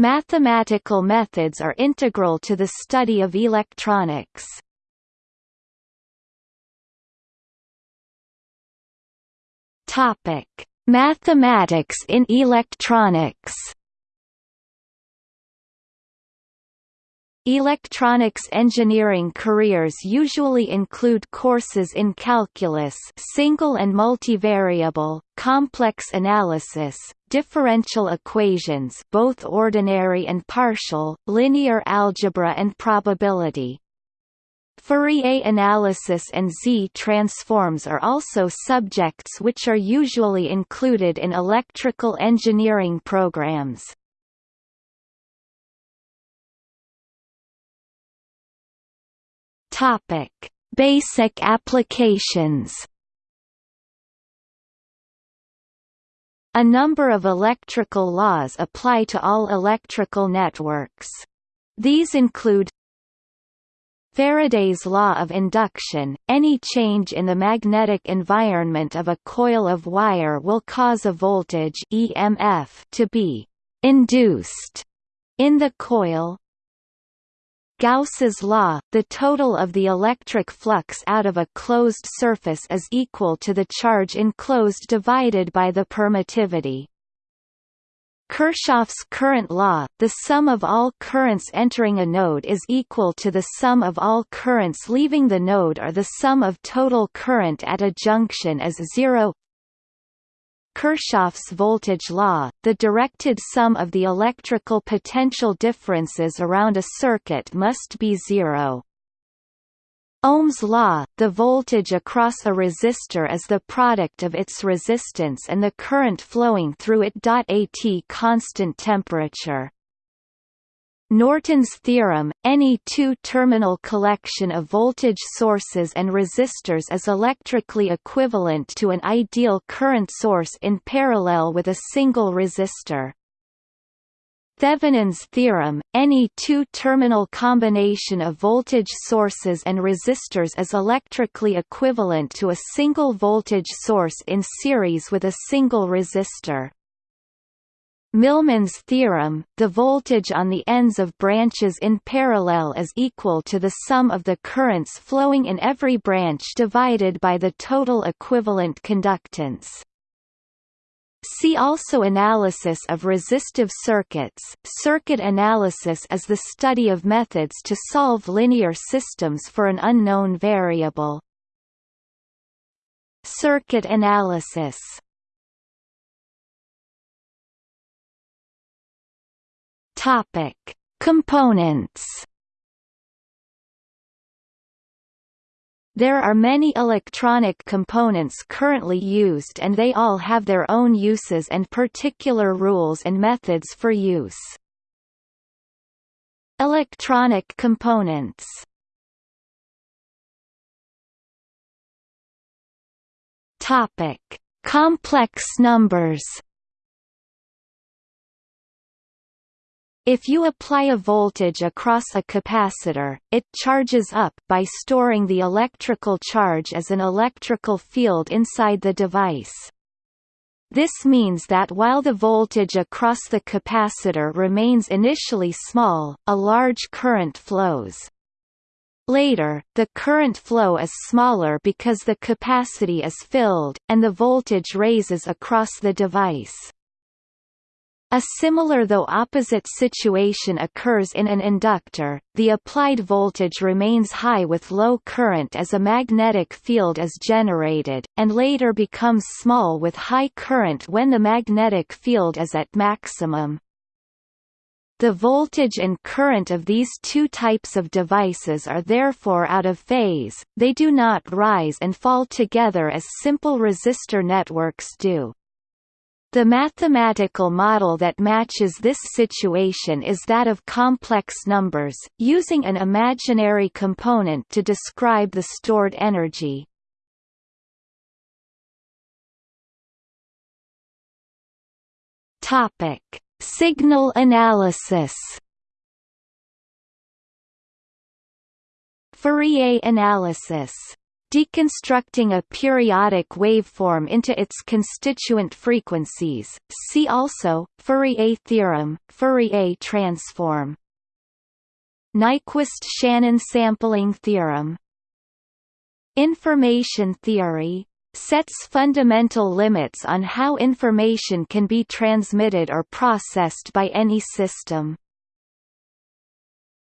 Mathematical methods are integral to the study of electronics. Topic: Mathematics in electronics. Electronics engineering careers usually include courses in calculus single and multivariable, complex analysis, differential equations both ordinary and partial, linear algebra and probability. Fourier analysis and Z-transforms are also subjects which are usually included in electrical engineering programs. Topic: Basic applications. A number of electrical laws apply to all electrical networks. These include Faraday's law of induction, any change in the magnetic environment of a coil of wire will cause a voltage EMF to be induced in the coil, Gauss's law, the total of the electric flux out of a closed surface is equal to the charge enclosed divided by the permittivity. Kirchhoff's current law, the sum of all currents entering a node is equal to the sum of all currents leaving the node or the sum of total current at a junction is zero Kirchhoff's voltage law, the directed sum of the electrical potential differences around a circuit must be zero. Ohm's law, the voltage across a resistor is the product of its resistance and the current flowing through it. At constant temperature Norton's theorem, any two-terminal collection of voltage sources and resistors is electrically equivalent to an ideal current source in parallel with a single resistor. Thevenin's theorem, any two-terminal combination of voltage sources and resistors is electrically equivalent to a single voltage source in series with a single resistor. Millman's theorem, the voltage on the ends of branches in parallel is equal to the sum of the currents flowing in every branch divided by the total equivalent conductance. See also Analysis of resistive circuits. Circuit analysis is the study of methods to solve linear systems for an unknown variable. Circuit analysis Topic: Components. There are many electronic components currently used and they all have their own uses and particular rules and methods for use. Electronic components Complex numbers If you apply a voltage across a capacitor, it charges up by storing the electrical charge as an electrical field inside the device. This means that while the voltage across the capacitor remains initially small, a large current flows. Later, the current flow is smaller because the capacity is filled, and the voltage raises across the device. A similar though opposite situation occurs in an inductor, the applied voltage remains high with low current as a magnetic field is generated, and later becomes small with high current when the magnetic field is at maximum. The voltage and current of these two types of devices are therefore out of phase, they do not rise and fall together as simple resistor networks do. The mathematical model that matches this situation is that of complex numbers, using an imaginary component to describe the stored energy. Topic: Signal analysis. Fourier analysis Deconstructing a periodic waveform into its constituent frequencies. See also Fourier theorem, Fourier transform. Nyquist-Shannon sampling theorem. Information theory sets fundamental limits on how information can be transmitted or processed by any system.